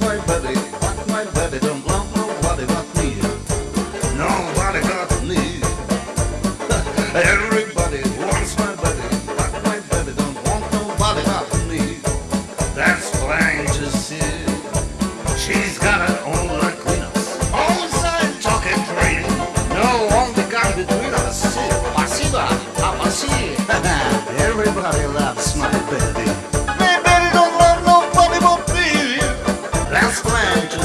my body, my body, don't love nobody but me. Nobody got me. Everybody wants my body, rock my body, don't want nobody but me. That's plain to see. She's got an own like Venus. Outside talking train. No one the between us. Pasiva, apasi. Everybody loves my baby. plan